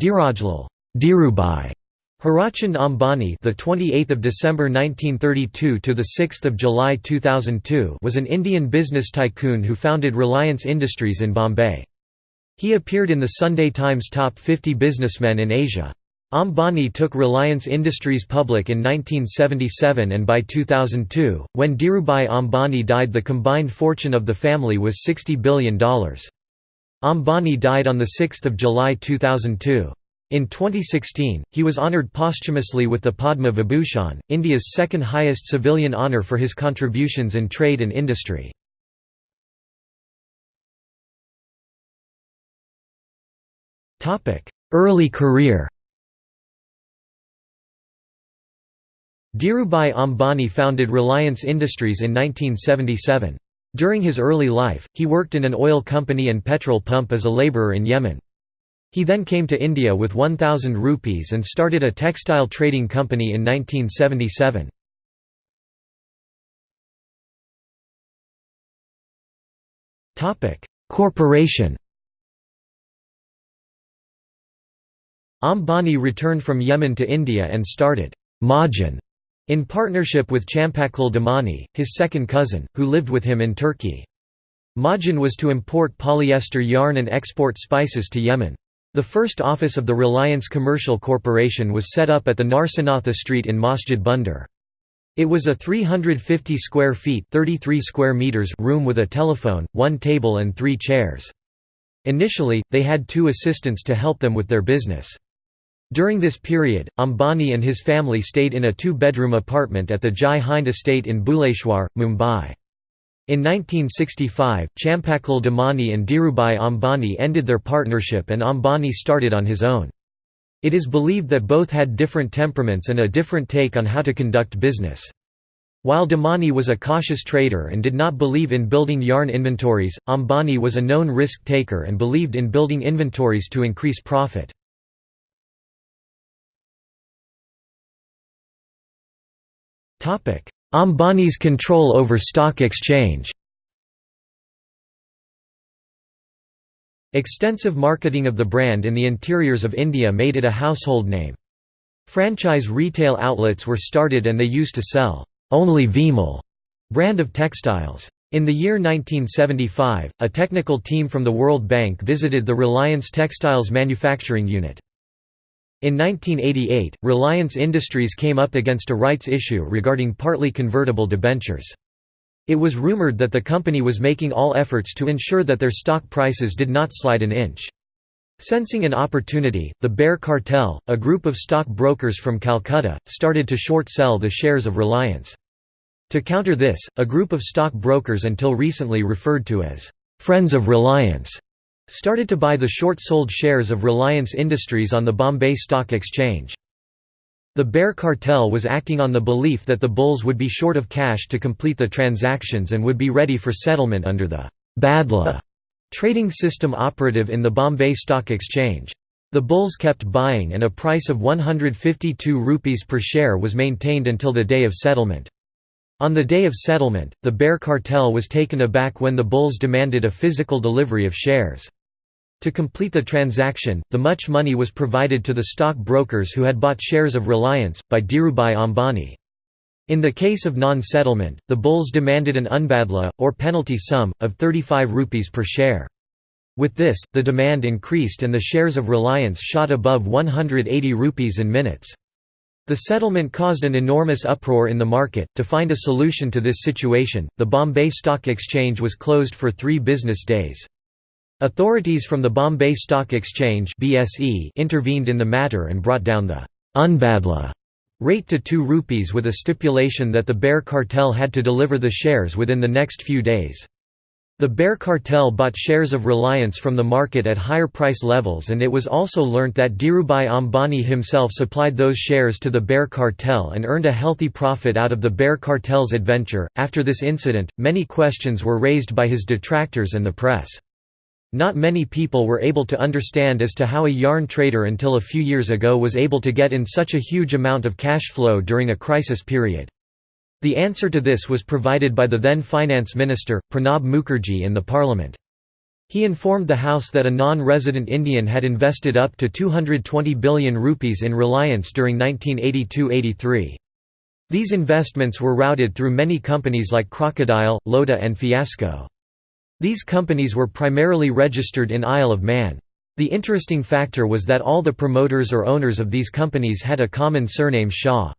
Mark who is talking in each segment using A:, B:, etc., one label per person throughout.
A: Dhirajlal Dhirubhai Hirachand Ambani, the 28th of December 1932 to the 6th of July 2002, was an Indian business tycoon who founded Reliance Industries in Bombay. He appeared in the Sunday Times Top 50 Businessmen in Asia. Ambani took Reliance Industries public in 1977 and by 2002, when Dhirubhai Ambani died the combined fortune of the family was $60 billion. Ambani died on 6 July 2002. In 2016, he was honoured posthumously with the Padma Vibhushan, India's second highest civilian honour for his contributions in trade and industry. Early career Dhirubhai Ambani founded Reliance Industries in 1977. During his early life, he worked in an oil company and petrol pump as a labourer in Yemen. He then came to India with 1,000 rupees and started a textile trading company in 1977. Corporation Ambani returned from Yemen to India and started Majan in partnership with Champaklal Damani, his second cousin, who lived with him in Turkey. Majan was to import polyester yarn and export spices to Yemen. The first office of the Reliance Commercial Corporation was set up at the Narsinatha Street in Masjid Bunder. It was a 350 square feet 33 square meters room with a telephone, one table and three chairs. Initially, they had two assistants to help them with their business. During this period, Ambani and his family stayed in a two-bedroom apartment at the Jai Hind estate in Bhuleshwar, Mumbai. In 1965, Champaklal Damani and Dhirubhai Ambani ended their partnership and Ambani started on his own. It is believed that both had different temperaments and a different take on how to conduct business. While Damani was a cautious trader and did not believe in building yarn inventories, Ambani was a known risk taker and believed in building inventories to increase profit. Ambani's control over stock exchange Extensive marketing of the brand in the interiors of India made it a household name. Franchise retail outlets were started and they used to sell only Vimal brand of textiles. In the year 1975, a technical team from the World Bank visited the Reliance Textiles manufacturing unit. In 1988, Reliance Industries came up against a rights issue regarding partly convertible debentures. It was rumored that the company was making all efforts to ensure that their stock prices did not slide an inch. Sensing an opportunity, the Bear Cartel, a group of stock brokers from Calcutta, started to short sell the shares of Reliance. To counter this, a group of stock brokers until recently referred to as «Friends of Reliance» started to buy the short-sold shares of Reliance Industries on the Bombay Stock Exchange. The Bear Cartel was acting on the belief that the bulls would be short of cash to complete the transactions and would be ready for settlement under the Badla trading system operative in the Bombay Stock Exchange. The bulls kept buying and a price of 152 rupees per share was maintained until the day of settlement. On the day of settlement, the Bear Cartel was taken aback when the bulls demanded a physical delivery of shares. To complete the transaction, the much money was provided to the stock brokers who had bought shares of Reliance, by Dhirubhai Ambani. In the case of non-settlement, the bulls demanded an unbadla, or penalty sum, of 35 rupees per share. With this, the demand increased and the shares of Reliance shot above 180 rupees in minutes. The settlement caused an enormous uproar in the market. To find a solution to this situation, the Bombay Stock Exchange was closed for three business days. Authorities from the Bombay Stock Exchange (BSE) intervened in the matter and brought down the unbadla rate to 2 rupees with a stipulation that the Bear Cartel had to deliver the shares within the next few days. The Bear Cartel bought shares of Reliance from the market at higher price levels and it was also learnt that Dhirubhai Ambani himself supplied those shares to the Bear Cartel and earned a healthy profit out of the Bear Cartel's adventure. After this incident, many questions were raised by his detractors and the press. Not many people were able to understand as to how a yarn trader until a few years ago was able to get in such a huge amount of cash flow during a crisis period. The answer to this was provided by the then finance minister, Pranab Mukherjee in the parliament. He informed the House that a non-resident Indian had invested up to 220 billion rupees in Reliance during 1982–83. These investments were routed through many companies like Crocodile, Lodha and Fiasco. These companies were primarily registered in Isle of Man. The interesting factor was that all the promoters or owners of these companies had a common surname Shah.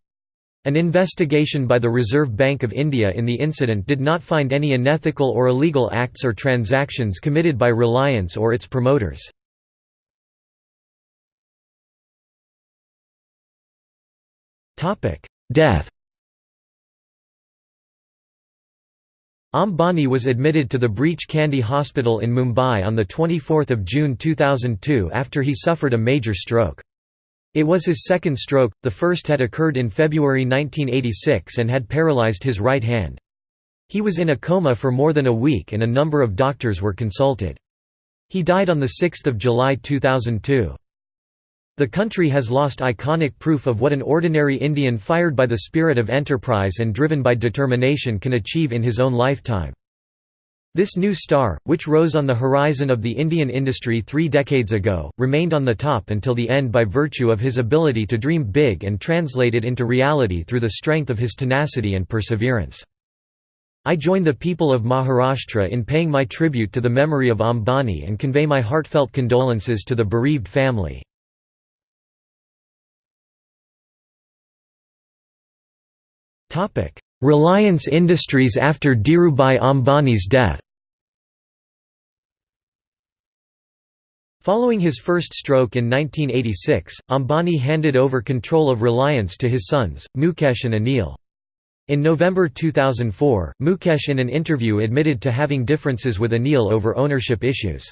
A: An investigation by the Reserve Bank of India in the incident did not find any unethical or illegal acts or transactions committed by Reliance or its promoters. Death Ambani was admitted to the Breach Candy Hospital in Mumbai on 24 June 2002 after he suffered a major stroke. It was his second stroke, the first had occurred in February 1986 and had paralyzed his right hand. He was in a coma for more than a week and a number of doctors were consulted. He died on 6 July 2002. The country has lost iconic proof of what an ordinary Indian fired by the spirit of enterprise and driven by determination can achieve in his own lifetime. This new star, which rose on the horizon of the Indian industry three decades ago, remained on the top until the end by virtue of his ability to dream big and translate it into reality through the strength of his tenacity and perseverance. I join the people of Maharashtra in paying my tribute to the memory of Ambani and convey my heartfelt condolences to the bereaved family. Reliance Industries after Dhirubhai Ambani's death Following his first stroke in 1986, Ambani handed over control of Reliance to his sons, Mukesh and Anil. In November 2004, Mukesh in an interview admitted to having differences with Anil over ownership issues.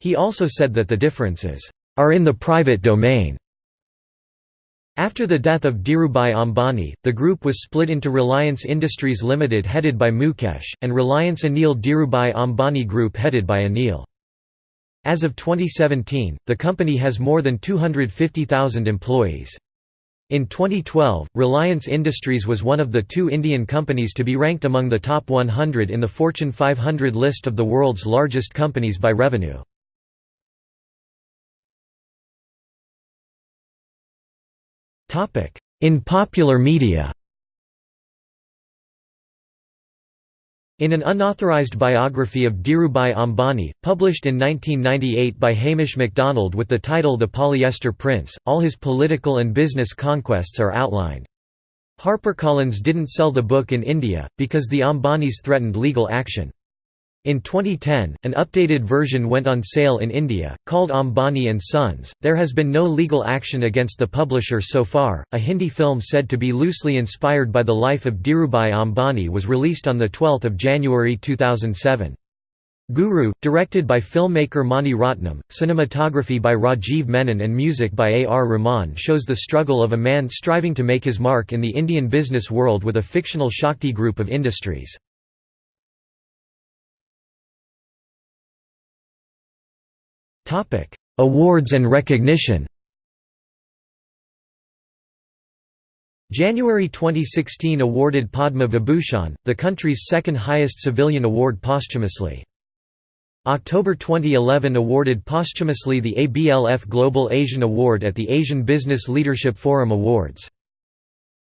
A: He also said that the differences, "...are in the private domain." After the death of Dhirubhai Ambani, the group was split into Reliance Industries Limited headed by Mukesh, and Reliance Anil Dhirubhai Ambani Group headed by Anil. As of 2017, the company has more than 250,000 employees. In 2012, Reliance Industries was one of the two Indian companies to be ranked among the top 100 in the Fortune 500 list of the world's largest companies by revenue. In popular media In an unauthorized biography of Dhirubhai Ambani, published in 1998 by Hamish MacDonald with the title The Polyester Prince, all his political and business conquests are outlined. HarperCollins didn't sell the book in India, because the Ambanis threatened legal action. In 2010, an updated version went on sale in India, called Ambani and Sons. There has been no legal action against the publisher so far. A Hindi film said to be loosely inspired by the life of Dhirubhai Ambani was released on the 12th of January 2007. Guru, directed by filmmaker Mani Ratnam, cinematography by Rajiv Menon and music by A. R. Rahman shows the struggle of a man striving to make his mark in the Indian business world with a fictional Shakti group of industries. Topic: Awards and recognition. January 2016 awarded Padma Vibhushan, the country's second highest civilian award posthumously. October 2011 awarded posthumously the ABLF Global Asian Award at the Asian Business Leadership Forum Awards.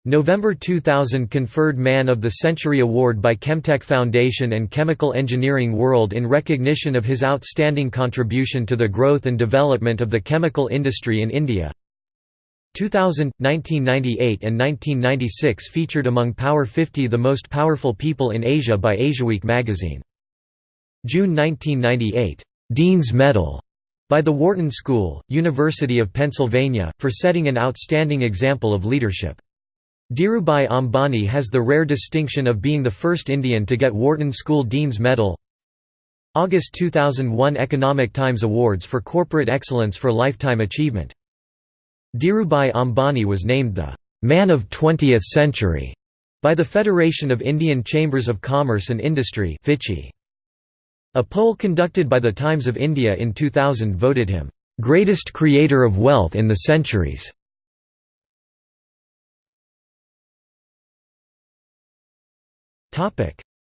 A: November 2000 conferred Man of the Century Award by Chemtech Foundation and Chemical Engineering World in recognition of his outstanding contribution to the growth and development of the chemical industry in India. 2000, 1998 and 1996 featured among Power 50 the most powerful people in Asia by Asiaweek magazine. June 1998, "'Dean's Medal' by the Wharton School, University of Pennsylvania, for setting an outstanding example of leadership. Dhirubhai Ambani has the rare distinction of being the first Indian to get Wharton School Dean's Medal. August 2001 Economic Times Awards for Corporate Excellence for Lifetime Achievement. Dhirubhai Ambani was named the «Man of 20th Century» by the Federation of Indian Chambers of Commerce and Industry A poll conducted by the Times of India in 2000 voted him «greatest creator of wealth in the centuries»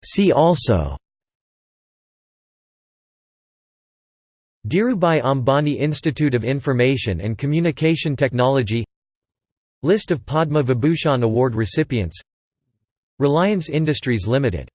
A: See also Dhirubhai Ambani Institute of Information and Communication Technology List of Padma Vibhushan Award recipients Reliance Industries Limited